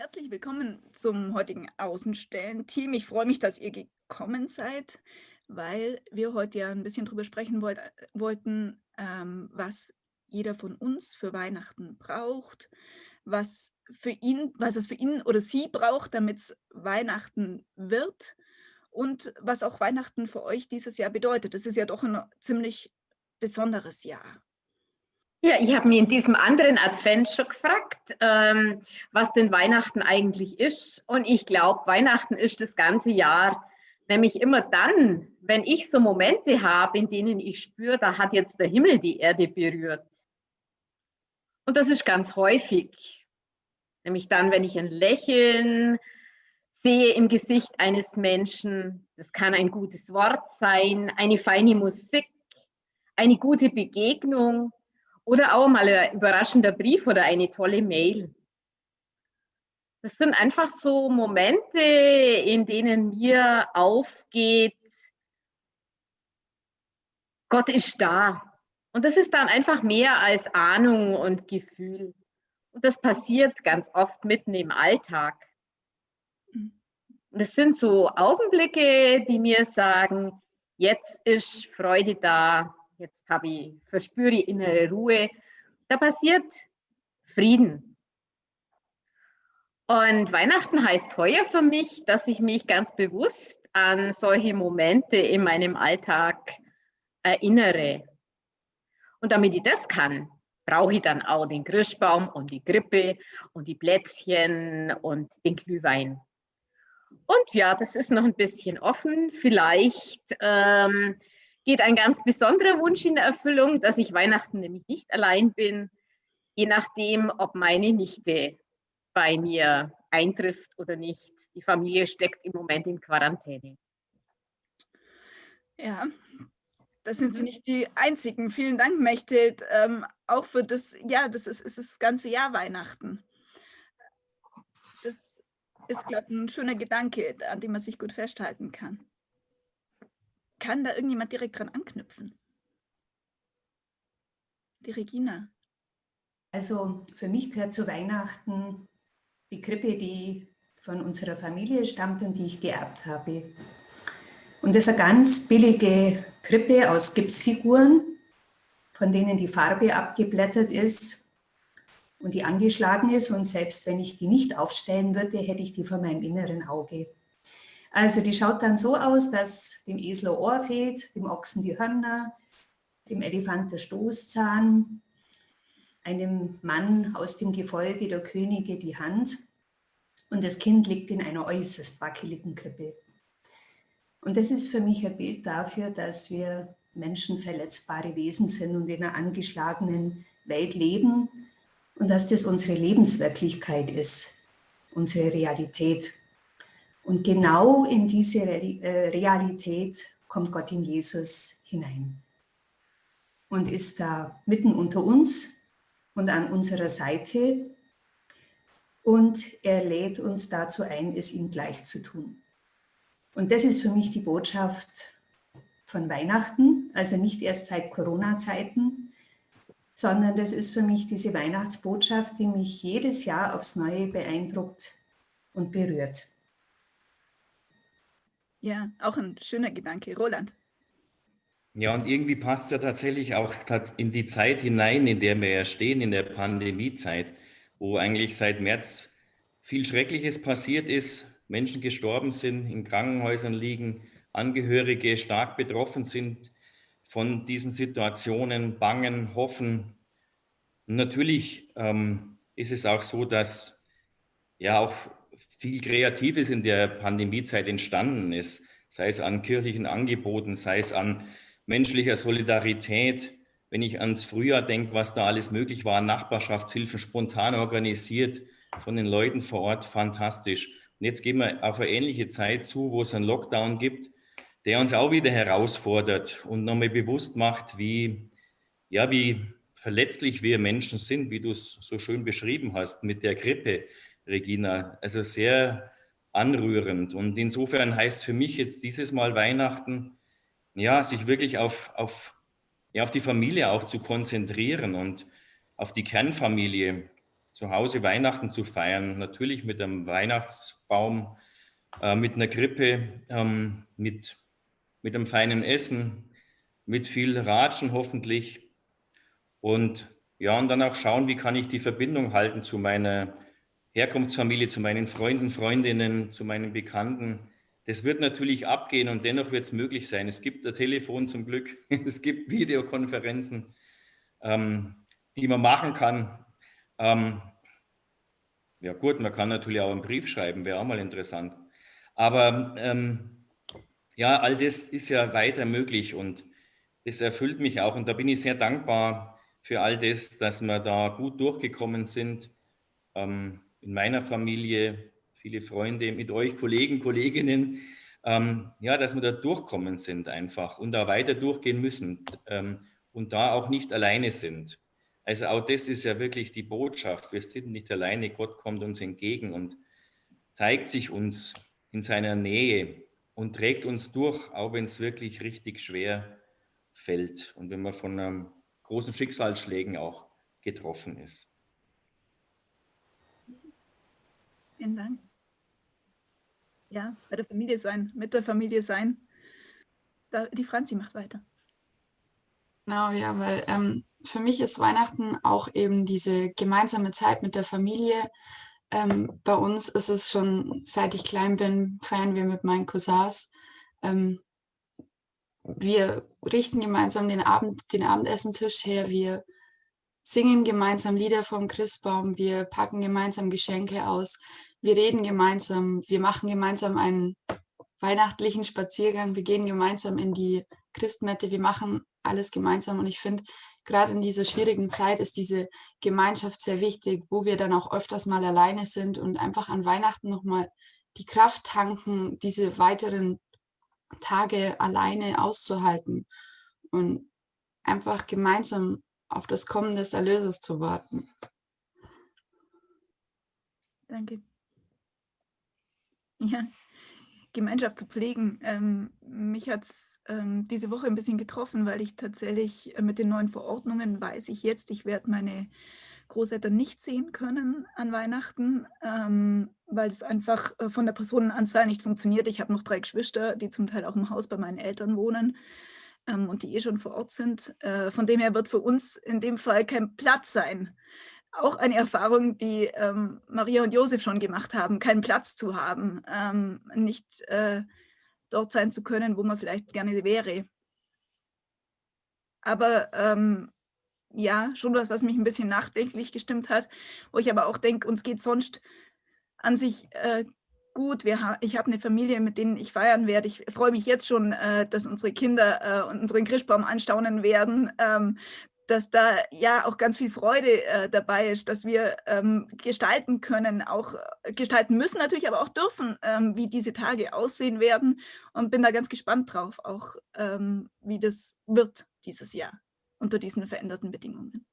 Herzlich willkommen zum heutigen Außenstellen-Team. Ich freue mich, dass ihr gekommen seid, weil wir heute ja ein bisschen drüber sprechen wollt, wollten, ähm, was jeder von uns für Weihnachten braucht, was für ihn, was es für ihn oder sie braucht, damit es Weihnachten wird und was auch Weihnachten für euch dieses Jahr bedeutet. Es ist ja doch ein ziemlich besonderes Jahr. Ja, ich habe mich in diesem anderen Advent schon gefragt, ähm, was denn Weihnachten eigentlich ist. Und ich glaube, Weihnachten ist das ganze Jahr, nämlich immer dann, wenn ich so Momente habe, in denen ich spüre, da hat jetzt der Himmel die Erde berührt. Und das ist ganz häufig, nämlich dann, wenn ich ein Lächeln sehe im Gesicht eines Menschen. Das kann ein gutes Wort sein, eine feine Musik, eine gute Begegnung oder auch mal ein überraschender Brief oder eine tolle Mail. Das sind einfach so Momente, in denen mir aufgeht, Gott ist da. Und das ist dann einfach mehr als Ahnung und Gefühl. Und das passiert ganz oft mitten im Alltag. Und es sind so Augenblicke, die mir sagen, jetzt ist Freude da, jetzt habe ich, verspüre ich innere Ruhe. Da passiert Frieden. Und Weihnachten heißt heuer für mich, dass ich mich ganz bewusst an solche Momente in meinem Alltag erinnere. Und damit ich das kann, brauche ich dann auch den Christbaum und die Grippe und die Plätzchen und den Glühwein. Und ja, das ist noch ein bisschen offen. Vielleicht ähm, geht ein ganz besonderer Wunsch in Erfüllung, dass ich Weihnachten nämlich nicht allein bin, je nachdem, ob meine Nichte bei mir eintrifft oder nicht. Die Familie steckt im Moment in Quarantäne. Ja, das sind Sie mhm. nicht die Einzigen. Vielen Dank, Mechthild, ähm, auch für das, ja, das ist, ist das ganze Jahr Weihnachten. Das ist, glaube ich, ein schöner Gedanke, an dem man sich gut festhalten kann. Kann da irgendjemand direkt dran anknüpfen? Die Regina. Also für mich gehört zu Weihnachten die Krippe, die von unserer Familie stammt und die ich geerbt habe. Und das ist eine ganz billige Krippe aus Gipsfiguren, von denen die Farbe abgeblättert ist und die angeschlagen ist. Und selbst wenn ich die nicht aufstellen würde, hätte ich die vor meinem inneren Auge. Also die schaut dann so aus, dass dem Esel Ohr fehlt, dem Ochsen die Hörner, dem Elefant der Stoßzahn, einem Mann aus dem Gefolge der Könige die Hand und das Kind liegt in einer äußerst wackeligen Krippe. Und das ist für mich ein Bild dafür, dass wir Menschen verletzbare Wesen sind und in einer angeschlagenen Welt leben und dass das unsere Lebenswirklichkeit ist, unsere Realität. Und genau in diese äh, Realität kommt Gott in Jesus hinein und ist da mitten unter uns und an unserer Seite und er lädt uns dazu ein, es ihm gleich zu tun. Und das ist für mich die Botschaft von Weihnachten, also nicht erst seit Corona-Zeiten, sondern das ist für mich diese Weihnachtsbotschaft, die mich jedes Jahr aufs Neue beeindruckt und berührt. Ja, auch ein schöner Gedanke. Roland. Ja, und irgendwie passt ja tatsächlich auch in die Zeit hinein, in der wir ja stehen, in der Pandemiezeit, wo eigentlich seit März viel Schreckliches passiert ist, Menschen gestorben sind, in Krankenhäusern liegen, Angehörige stark betroffen sind von diesen Situationen, bangen, hoffen. Und natürlich ähm, ist es auch so, dass ja auch viel Kreatives in der Pandemiezeit entstanden ist, sei es an kirchlichen Angeboten, sei es an menschlicher Solidarität. Wenn ich ans Frühjahr denke, was da alles möglich war, Nachbarschaftshilfen spontan organisiert von den Leuten vor Ort, fantastisch. Und jetzt gehen wir auf eine ähnliche Zeit zu, wo es einen Lockdown gibt, der uns auch wieder herausfordert und nochmal bewusst macht, wie, ja, wie verletzlich wir Menschen sind, wie du es so schön beschrieben hast mit der Grippe, Regina. Also sehr anrührend. Und insofern heißt für mich jetzt dieses Mal Weihnachten, ja, sich wirklich auf, auf, ja, auf die Familie auch zu konzentrieren und auf die Kernfamilie zu Hause Weihnachten zu feiern. Natürlich mit einem Weihnachtsbaum, äh, mit einer Krippe, ähm, mit, mit einem feinen Essen, mit viel Ratschen hoffentlich. Und ja, und dann auch schauen, wie kann ich die Verbindung halten zu meiner Herkunftsfamilie, zu meinen Freunden, Freundinnen, zu meinen Bekannten. Das wird natürlich abgehen und dennoch wird es möglich sein. Es gibt ein Telefon zum Glück, es gibt Videokonferenzen, ähm, die man machen kann. Ähm, ja gut, man kann natürlich auch einen Brief schreiben, wäre auch mal interessant. Aber ähm, ja, all das ist ja weiter möglich und das erfüllt mich auch und da bin ich sehr dankbar für all das, dass wir da gut durchgekommen sind. Ähm, in meiner Familie, viele Freunde, mit euch Kollegen, Kolleginnen, ähm, ja, dass wir da durchkommen sind einfach und da weiter durchgehen müssen ähm, und da auch nicht alleine sind. Also auch das ist ja wirklich die Botschaft. Wir sind nicht alleine, Gott kommt uns entgegen und zeigt sich uns in seiner Nähe und trägt uns durch, auch wenn es wirklich richtig schwer fällt und wenn man von einem großen Schicksalsschlägen auch getroffen ist. Vielen Dank. Ja, bei der Familie sein, mit der Familie sein. Da, die Franzi macht weiter. Genau, ja, weil ähm, für mich ist Weihnachten auch eben diese gemeinsame Zeit mit der Familie. Ähm, bei uns ist es schon, seit ich klein bin, feiern wir mit meinen Cousins. Ähm, wir richten gemeinsam den, Abend, den Abendessentisch her, wir singen gemeinsam Lieder vom Christbaum, wir packen gemeinsam Geschenke aus, wir reden gemeinsam, wir machen gemeinsam einen weihnachtlichen Spaziergang, wir gehen gemeinsam in die Christmette, wir machen alles gemeinsam und ich finde, gerade in dieser schwierigen Zeit ist diese Gemeinschaft sehr wichtig, wo wir dann auch öfters mal alleine sind und einfach an Weihnachten nochmal die Kraft tanken, diese weiteren Tage alleine auszuhalten und einfach gemeinsam auf das Kommen des Erlösers zu warten. Danke. Ja, Gemeinschaft zu pflegen. Ähm, mich hat es ähm, diese Woche ein bisschen getroffen, weil ich tatsächlich äh, mit den neuen Verordnungen weiß ich jetzt, ich werde meine Großeltern nicht sehen können an Weihnachten, ähm, weil es einfach äh, von der Personenanzahl nicht funktioniert. Ich habe noch drei Geschwister, die zum Teil auch im Haus bei meinen Eltern wohnen ähm, und die eh schon vor Ort sind. Äh, von dem her wird für uns in dem Fall kein Platz sein. Auch eine Erfahrung, die ähm, Maria und Josef schon gemacht haben, keinen Platz zu haben, ähm, nicht äh, dort sein zu können, wo man vielleicht gerne wäre. Aber ähm, ja, schon was, was mich ein bisschen nachdenklich gestimmt hat, wo ich aber auch denke, uns geht sonst an sich äh, gut. Wir ha ich habe eine Familie, mit denen ich feiern werde. Ich freue mich jetzt schon, äh, dass unsere Kinder äh, unseren Christbaum anstaunen werden, ähm, dass da ja auch ganz viel Freude äh, dabei ist, dass wir ähm, gestalten können, auch äh, gestalten müssen natürlich, aber auch dürfen, ähm, wie diese Tage aussehen werden und bin da ganz gespannt drauf, auch ähm, wie das wird dieses Jahr unter diesen veränderten Bedingungen.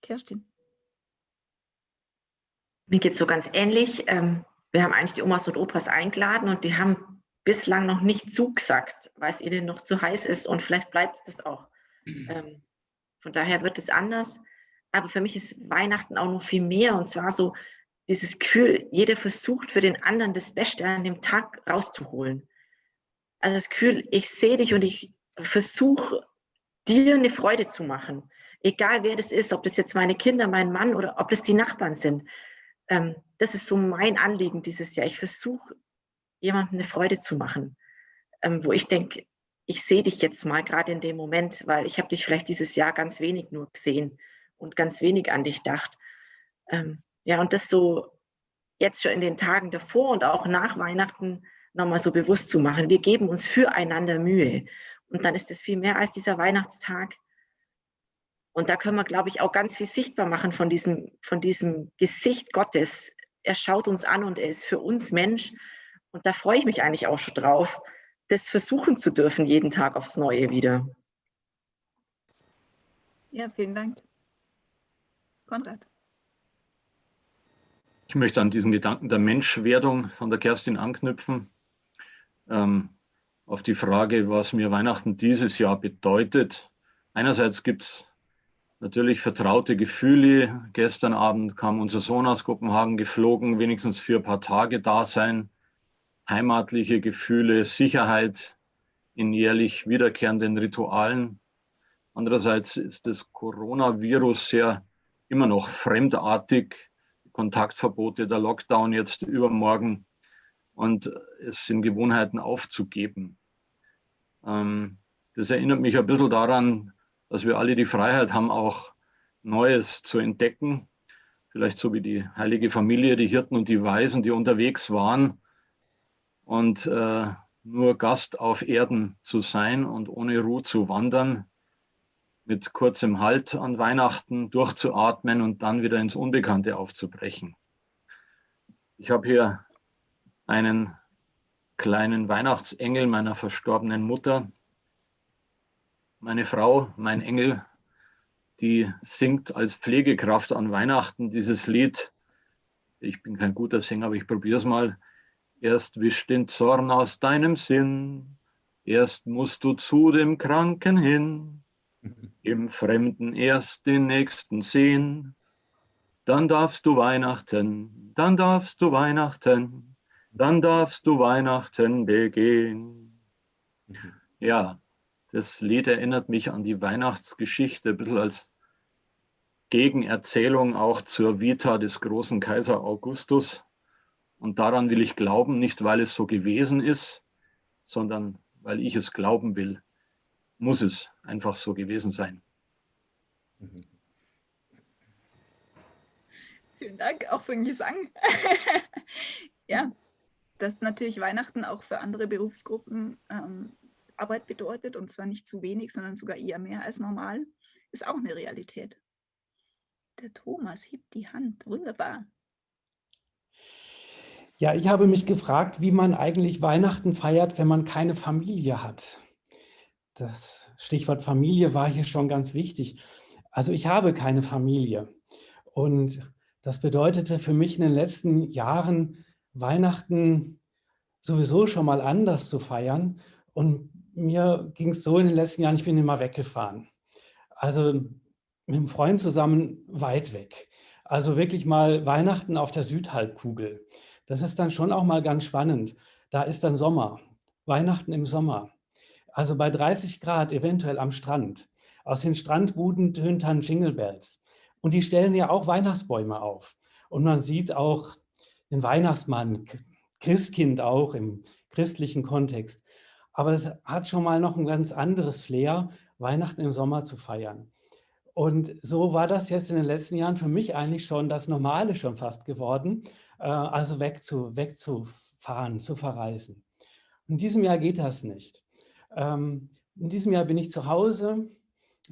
Kerstin. Mir geht es so ganz ähnlich. Ähm, wir haben eigentlich die Omas und Opas eingeladen und die haben bislang noch nicht zugesagt, weil es ihnen noch zu heiß ist und vielleicht bleibt es das auch. Ähm, von daher wird es anders. Aber für mich ist Weihnachten auch noch viel mehr und zwar so dieses Gefühl, jeder versucht für den anderen das Beste an dem Tag rauszuholen. Also das Gefühl, ich sehe dich und ich versuche dir eine Freude zu machen. Egal wer das ist, ob das jetzt meine Kinder, mein Mann oder ob das die Nachbarn sind. Ähm, das ist so mein Anliegen dieses Jahr. Ich versuche, jemandem eine Freude zu machen, ähm, wo ich denke, ich sehe dich jetzt mal gerade in dem Moment, weil ich habe dich vielleicht dieses Jahr ganz wenig nur gesehen und ganz wenig an dich gedacht. Ähm, ja, und das so jetzt schon in den Tagen davor und auch nach Weihnachten nochmal so bewusst zu machen. Wir geben uns füreinander Mühe. Und dann ist es viel mehr als dieser Weihnachtstag. Und da können wir, glaube ich, auch ganz viel sichtbar machen von diesem, von diesem Gesicht Gottes. Er schaut uns an und er ist für uns Mensch. Und da freue ich mich eigentlich auch schon drauf, das versuchen zu dürfen, jeden Tag aufs Neue wieder. Ja, vielen Dank. Konrad. Ich möchte an diesen Gedanken der Menschwerdung von der Kerstin anknüpfen. Ähm, auf die Frage, was mir Weihnachten dieses Jahr bedeutet. Einerseits gibt es natürlich vertraute Gefühle. Gestern Abend kam unser Sohn aus Kopenhagen geflogen, wenigstens für ein paar Tage da sein. Heimatliche Gefühle, Sicherheit in jährlich wiederkehrenden Ritualen. Andererseits ist das Coronavirus sehr immer noch fremdartig. Kontaktverbote, der Lockdown jetzt übermorgen und es sind Gewohnheiten aufzugeben. Ähm, das erinnert mich ein bisschen daran, dass wir alle die Freiheit haben, auch Neues zu entdecken. Vielleicht so wie die heilige Familie, die Hirten und die Weisen, die unterwegs waren und äh, nur Gast auf Erden zu sein und ohne Ruhe zu wandern, mit kurzem Halt an Weihnachten durchzuatmen und dann wieder ins Unbekannte aufzubrechen. Ich habe hier einen kleinen Weihnachtsengel meiner verstorbenen Mutter, meine Frau, mein Engel, die singt als Pflegekraft an Weihnachten dieses Lied. Ich bin kein guter Sänger, aber ich probiere es mal. Erst wisch den Zorn aus deinem Sinn, erst musst du zu dem Kranken hin, im Fremden erst den Nächsten sehen, dann darfst du Weihnachten, dann darfst du Weihnachten, dann darfst du Weihnachten begehen. Ja, das Lied erinnert mich an die Weihnachtsgeschichte, ein bisschen als Gegenerzählung auch zur Vita des großen Kaiser Augustus. Und daran will ich glauben, nicht weil es so gewesen ist, sondern weil ich es glauben will, muss es einfach so gewesen sein. Mhm. Vielen Dank auch für den Gesang. ja, dass natürlich Weihnachten auch für andere Berufsgruppen ähm, Arbeit bedeutet und zwar nicht zu wenig, sondern sogar eher mehr als normal, ist auch eine Realität. Der Thomas hebt die Hand. Wunderbar. Ja, ich habe mich gefragt, wie man eigentlich Weihnachten feiert, wenn man keine Familie hat. Das Stichwort Familie war hier schon ganz wichtig. Also ich habe keine Familie und das bedeutete für mich in den letzten Jahren, Weihnachten sowieso schon mal anders zu feiern und mir ging es so in den letzten Jahren, ich bin immer weggefahren. Also mit einem Freund zusammen weit weg. Also wirklich mal Weihnachten auf der Südhalbkugel. Das ist dann schon auch mal ganz spannend. Da ist dann Sommer, Weihnachten im Sommer. Also bei 30 Grad eventuell am Strand. Aus den Strandbuden tönt dann Jingle Bells. Und die stellen ja auch Weihnachtsbäume auf. Und man sieht auch den Weihnachtsmann, Christkind auch im christlichen Kontext. Aber es hat schon mal noch ein ganz anderes Flair, Weihnachten im Sommer zu feiern. Und so war das jetzt in den letzten Jahren für mich eigentlich schon das Normale schon fast geworden, äh, also wegzu, wegzufahren, zu verreisen. In diesem Jahr geht das nicht. Ähm, in diesem Jahr bin ich zu Hause.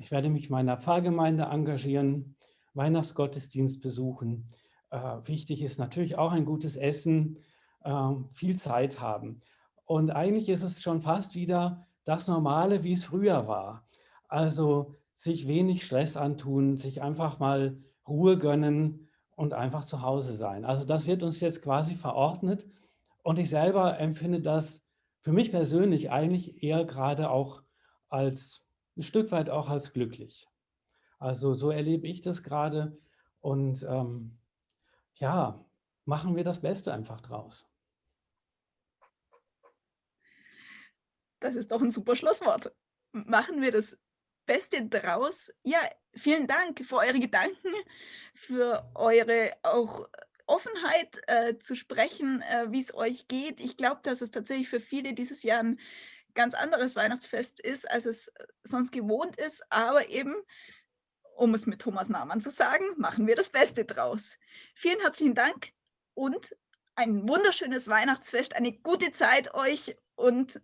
Ich werde mich meiner Pfarrgemeinde engagieren, Weihnachtsgottesdienst besuchen. Äh, wichtig ist natürlich auch ein gutes Essen, äh, viel Zeit haben. Und eigentlich ist es schon fast wieder das Normale, wie es früher war. Also sich wenig Stress antun, sich einfach mal Ruhe gönnen und einfach zu Hause sein. Also das wird uns jetzt quasi verordnet und ich selber empfinde das für mich persönlich eigentlich eher gerade auch als ein Stück weit auch als glücklich. Also so erlebe ich das gerade und ähm, ja, machen wir das Beste einfach draus. Das ist doch ein super Schlusswort. Machen wir das Beste draus. Ja, vielen Dank für eure Gedanken, für eure auch Offenheit äh, zu sprechen, äh, wie es euch geht. Ich glaube, dass es tatsächlich für viele dieses Jahr ein ganz anderes Weihnachtsfest ist, als es äh, sonst gewohnt ist. Aber eben, um es mit Thomas Nahmann zu sagen, machen wir das Beste draus. Vielen herzlichen Dank und ein wunderschönes Weihnachtsfest, eine gute Zeit euch und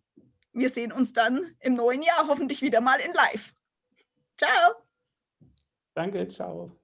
wir sehen uns dann im neuen Jahr hoffentlich wieder mal in live. Ciao. Danke, ciao.